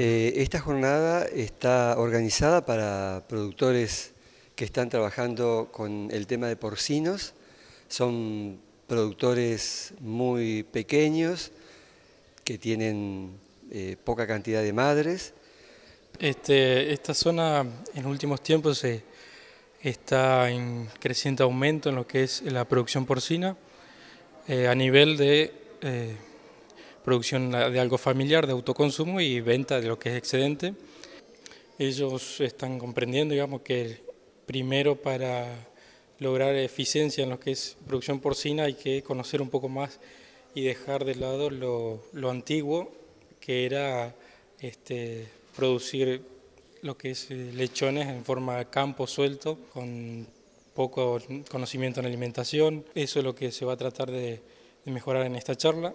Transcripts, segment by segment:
Eh, esta jornada está organizada para productores que están trabajando con el tema de porcinos. Son productores muy pequeños que tienen eh, poca cantidad de madres. Este, esta zona en últimos tiempos está en creciente aumento en lo que es la producción porcina eh, a nivel de producción de algo familiar, de autoconsumo y venta de lo que es excedente. Ellos están comprendiendo, digamos, que primero para lograr eficiencia en lo que es producción porcina hay que conocer un poco más y dejar de lado lo, antiguo, que era este, producir lo que es eh, lechones en forma de campo suelto, con poco conocimiento en alimentación. Eso es lo que se va a tratar de mejorar en esta charla.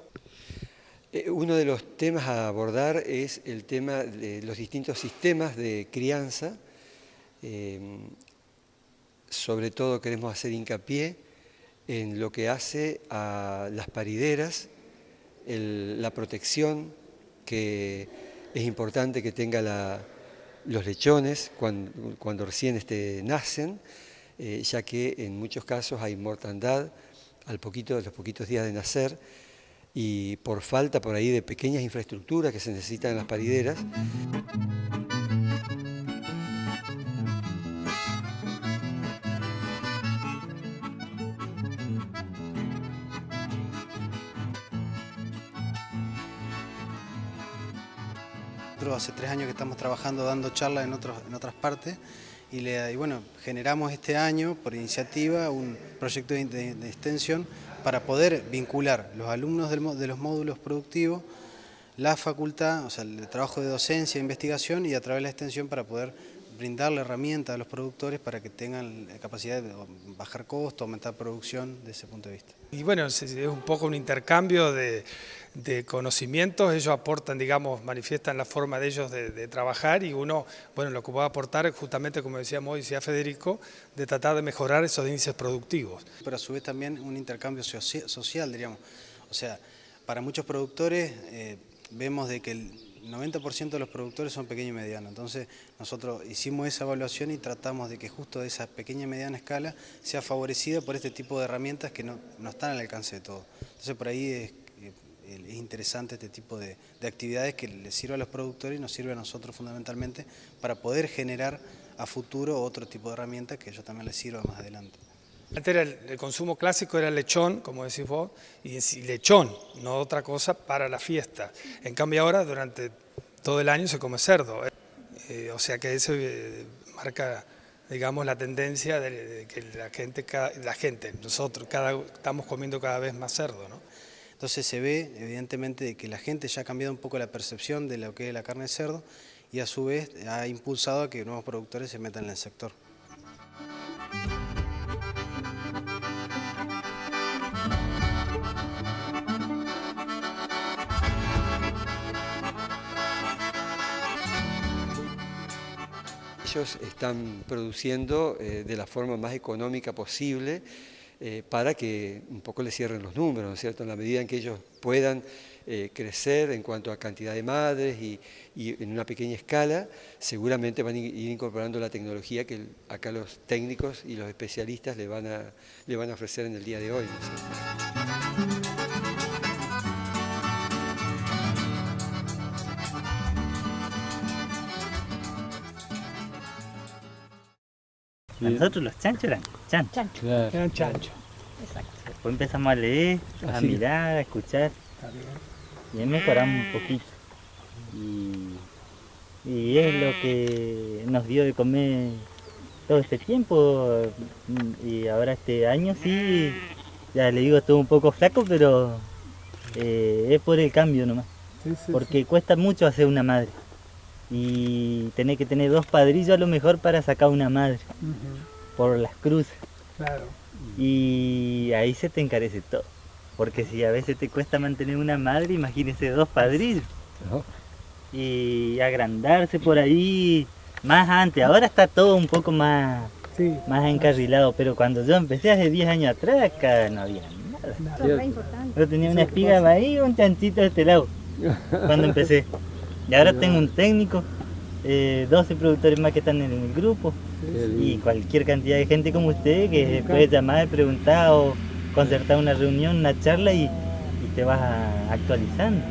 Eh, uno de los temas a abordar es el tema de los distintos sistemas de crianza. Em, sobre todo queremos hacer hincapié en lo que hace a las parideras, la protección que es importante que tenga los lechones cuando, recién este, nacen, eh, ya que en muchos casos hay mortandad al poquito, a los poquitos días de nacer, y por falta por ahí de pequeñas infraestructuras que se necesitan en las parideras. Hace tres años que estamos trabajando dando charlas en, en otras partes y, bueno, generamos este año por iniciativa un proyecto de extensión para poder vincular los alumnos de los módulos productivos, la facultad, o sea, el trabajo de docencia investigación y a través de la extensión para poder brindarle herramientas a los productores para que tengan la capacidad de bajar costos, aumentar producción desde ese punto de vista. Y bueno, es un poco un intercambio de, conocimientos, ellos aportan, digamos, manifiestan la forma de ellos de, trabajar y uno, bueno, lo que puede aportar es justamente, como decíamos hoy, decía Federico, de tratar de mejorar esos índices productivos. Pero a su vez también un intercambio social, diríamos. O sea, para muchos productores eh, vemos de que el 90% de los productores son pequeños y medianos, entonces nosotros hicimos esa evaluación y tratamos de que justo esa pequeña y mediana escala sea favorecida por este tipo de herramientas que no, están al alcance de todos. Entonces por ahí es, es interesante este tipo de, de actividades que les sirve a los productores y nos sirve a nosotros fundamentalmente para poder generar a futuro otro tipo de herramientas que ellos también les sirva más adelante. Antes el, consumo clásico era lechón, como decís vos, y, lechón, no otra cosa para la fiesta. En cambio ahora durante todo el año se come cerdo. Eh, o sea que eso eh, marca digamos, la tendencia de, que la gente, la gente, nosotros, cada, estamos comiendo cada vez más cerdo. ¿no? Entonces se ve, evidentemente, que la gente ya ha cambiado un poco la percepción de lo que es la carne de cerdo y a su vez ha impulsado a que nuevos productores se metan en el sector. ellos están produciendo eh, de la forma más económica posible eh, para que un poco les cierren los números, ¿no es cierto? En la medida en que ellos puedan eh, crecer en cuanto a cantidad de madres y, en una pequeña escala, seguramente van a ir incorporando la tecnología que acá los técnicos y los especialistas le van a, le van a ofrecer en el día de hoy. Nosotros los chanchos eran chanchos. Eran chanchos. Exacto. Después empezamos a leer, a mirar, a escuchar. Y ahí mejoramos un poquito. Y, es lo que nos dio de comer todo este tiempo. Y ahora este año sí, ya le digo, estuvo un poco flaco, pero eh, es por el cambio nomás. Porque cuesta mucho hacer una madre y tenés que tener dos padrillos a lo mejor para sacar una madre por las cruces. Claro. Y ahí se te encarece todo. Porque si a veces te cuesta mantener una madre, imagínese dos padrillos. Y agrandarse por ahí más antes. Ahora está todo un poco más, más encarrilado, pero cuando yo empecé hace 10 años atrás, acá no había nada. Yo tenía una espiga ahí y un chanchito de este lado, cuando empecé. Y ahora tengo un técnico, eh, 12 productores más que están en el grupo. Y cualquier cantidad de gente como usted que puede llamar, preguntar o concertar una reunión, una charla y, y te vas actualizando.